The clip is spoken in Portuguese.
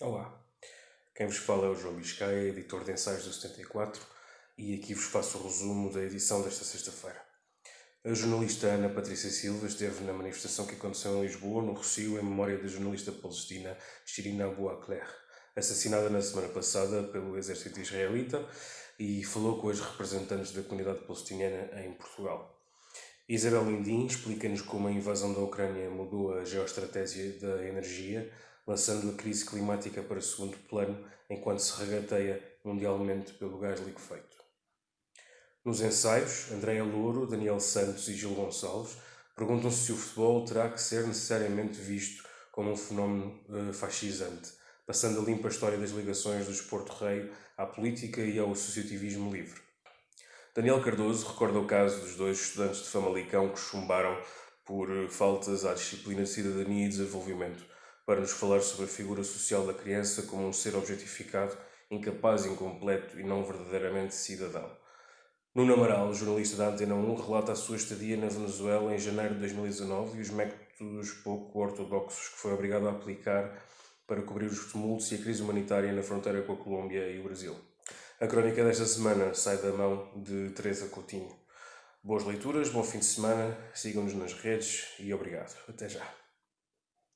Olá, quem vos fala é o João Biscaia, editor de ensaios do 74, e aqui vos faço o resumo da edição desta sexta-feira. A jornalista Ana Patrícia Silva esteve na manifestação que aconteceu em Lisboa, no Rocio, em memória da jornalista palestina Shirin Abu Akleh, assassinada na semana passada pelo exército israelita, e falou com as representantes da comunidade palestiniana em Portugal. Isabel Lindim explica-nos como a invasão da Ucrânia mudou a geoestratégia da energia, lançando a crise climática para segundo plano enquanto se regateia mundialmente pelo gás liquefeito. Nos ensaios, Andréa Louro, Daniel Santos e Gil Gonçalves perguntam-se se o futebol terá que ser necessariamente visto como um fenómeno uh, fascisante, passando a limpa a história das ligações do esporte rei à política e ao associativismo livre. Daniel Cardoso recorda o caso dos dois estudantes de Famalicão que chumbaram por eh, faltas à disciplina de cidadania e desenvolvimento, para nos falar sobre a figura social da criança como um ser objetificado, incapaz, incompleto e não verdadeiramente cidadão. Nuno Amaral, jornalista da Antena 1, relata a sua estadia na Venezuela em janeiro de 2019 e os métodos pouco ortodoxos que foi obrigado a aplicar para cobrir os tumultos e a crise humanitária na fronteira com a Colômbia e o Brasil. A crónica desta semana sai da mão de Teresa Coutinho. Boas leituras, bom fim de semana, sigam-nos nas redes e obrigado. Até já.